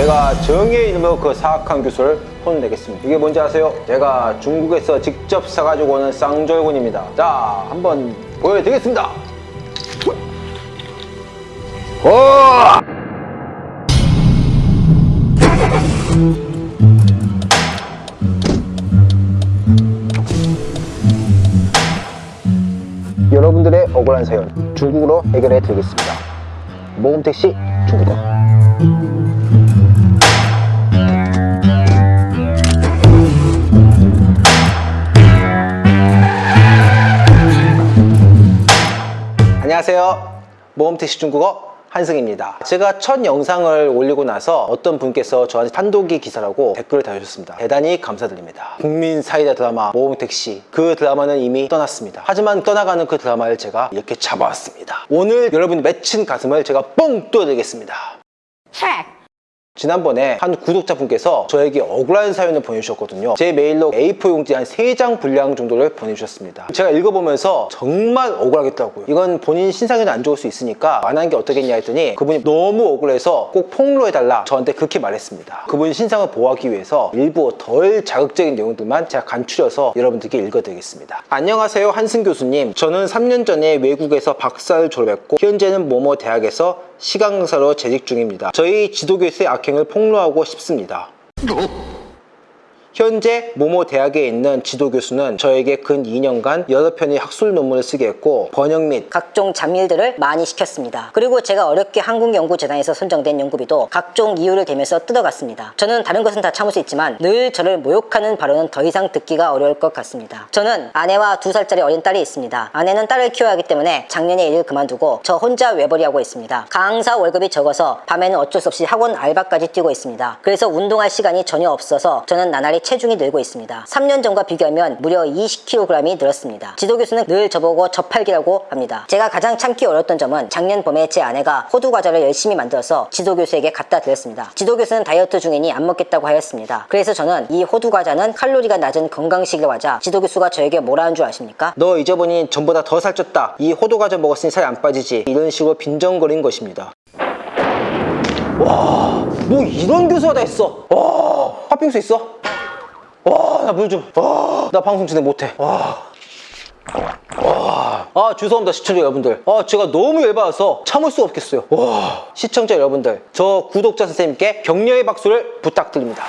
제가 정의의 이름으로 그 사악한 교수를 혼내겠습니다. 이게 뭔지 아세요? 제가 중국에서 직접 사가지고 오는 쌍절곤입니다. 자, 한번 보여드리겠습니다. 오! 여러분들의 억울한 사연 중국어로 해결해 드리겠습니다. 모금택시 중국어. 모험택시 중국어 한승입니다. 제가 첫 영상을 올리고 나서 어떤 분께서 저한테 판독기 기사라고 댓글을 달아주셨습니다. 대단히 감사드립니다. 국민 사이다 드라마 모험택시 그 드라마는 이미 떠났습니다. 하지만 떠나가는 그 드라마를 제가 이렇게 잡아왔습니다. 오늘 여러분이 맺힌 가슴을 제가 뻥 뚫어드리겠습니다. 지난번에 한 구독자분께서 저에게 억울한 사연을 보내주셨거든요. 제 메일로 A4 용지 한 3장 분량 정도를 보내주셨습니다. 제가 읽어보면서 정말 억울하겠더라고요. 이건 본인 신상에도 안 좋을 수 있으니까 안 한 게 어떻겠냐 했더니 그분이 너무 억울해서 꼭 폭로해달라 저한테 그렇게 말했습니다. 그분 신상을 보호하기 위해서 일부 덜 자극적인 내용들만 제가 간추려서 여러분들께 읽어드리겠습니다. 안녕하세요 한승 교수님. 저는 3년 전에 외국에서 박사를 졸업했고 현재는 모모 대학에서 시간 강사로 재직 중입니다. 저희 지도교수의 악행을 폭로하고 싶습니다. 현재 모모 대학에 있는 지도 교수는 저에게 근 2년간 여러 편의 학술 논문을 쓰게 했고 번역 및 각종 잡일들을 많이 시켰습니다. 그리고 제가 어렵게 한국연구재단에서 선정된 연구비도 각종 이유를 대면서 뜯어갔습니다. 저는 다른 것은 다 참을 수 있지만 늘 저를 모욕하는 발언은 더 이상 듣기가 어려울 것 같습니다. 저는 아내와 두 살짜리 어린 딸이 있습니다. 아내는 딸을 키워야 하기 때문에 작년에 일을 그만두고 저 혼자 외벌이하고 있습니다. 강사 월급이 적어서 밤에는 어쩔 수 없이 학원 알바까지 뛰고 있습니다. 그래서 운동할 시간이 전혀 없어서 저는 나날이 체중이 늘고 있습니다. 3년 전과 비교하면 무려 20kg이 늘었습니다. 지도교수는 늘 저보고 저팔기라고 합니다. 제가 가장 참기 어려웠던 점은 작년 봄에 제 아내가 호두 과자를 열심히 만들어서 지도교수에게 갖다 드렸습니다. 지도교수는 다이어트 중이니 안 먹겠다고 하였습니다. 그래서 저는 이 호두 과자는 칼로리가 낮은 건강식의 과자 지도교수가 저에게 뭐라 한 줄 아십니까? 너 잊어보니 전보다 더 살쪘다. 이 호두과자 먹었으니 살이 안 빠지지. 이런 식으로 빈정거린 것입니다. 와, 뭐 이런 교수가 다 있어. 와, 팥빙수 있어? 와, 나 물 좀. 와, 나 방송 진행 못해. 와. 와. 아, 죄송합니다, 시청자 여러분들. 아, 제가 너무 열받아서 참을 수 없겠어요. 와. 시청자 여러분들, 저 구독자 선생님께 격려의 박수를 부탁드립니다.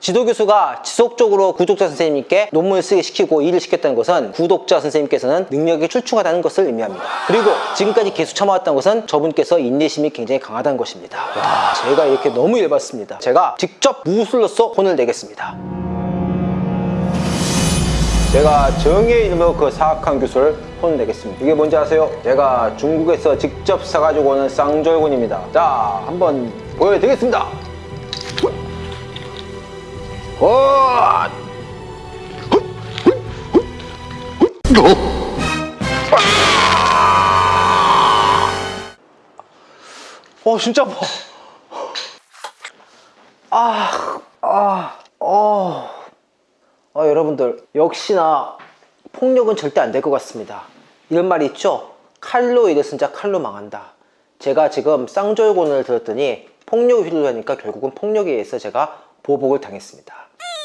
지도교수가 지속적으로 구독자 선생님께 논문을 쓰게 시키고 일을 시켰다는 것은 구독자 선생님께서는 능력이 출중하다는 것을 의미합니다. 그리고 지금까지 계속 참아왔다는 것은 저분께서 인내심이 굉장히 강하다는 것입니다. 와, 제가 이렇게 너무 열받습니다. 제가 직접 무술로서 혼을 내겠습니다. 제가 정의의 이름으로 그 사악한 교수를 혼내겠습니다. 이게 뭔지 아세요? 제가 중국에서 직접 사가지고 오는 쌍절곤입니다. 자, 한번 보여드리겠습니다. 와! 어, 진짜 아파. 아, 아, 어. 아, 여러분들, 역시나 폭력은 절대 안 될 것 같습니다. 이런 말이 있죠? 칼로 일을 쓴자 칼로 망한다. 제가 지금 쌍절곤을 들었더니 폭력을 휘둘러니까 결국은 폭력에 의해서 제가 보복을 당했습니다.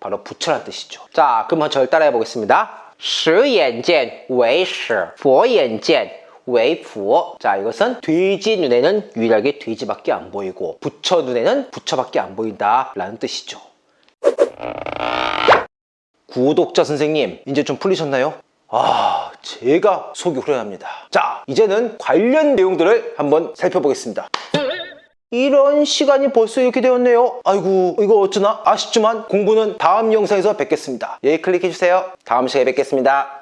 바로 부처라는 뜻이죠. 자, 그럼 저를 따라해 보겠습니다. 十眼见为实，佛眼见 왜 부어? 자 이것은 돼지 눈에는 유일하게 돼지밖에 안 보이고 부처 눈에는 부처밖에 안 보인다 라는 뜻이죠 구독자 선생님 이제 좀 풀리셨나요? 아 제가 속이 후련합니다 자 이제는 관련 내용들을 한번 살펴보겠습니다 이런 시간이 벌써 이렇게 되었네요. 아이고 이거 어쩌나? 아쉽지만 공부는 다음 영상에서 뵙겠습니다. 여기 클릭해주세요. 다음 시간에 뵙겠습니다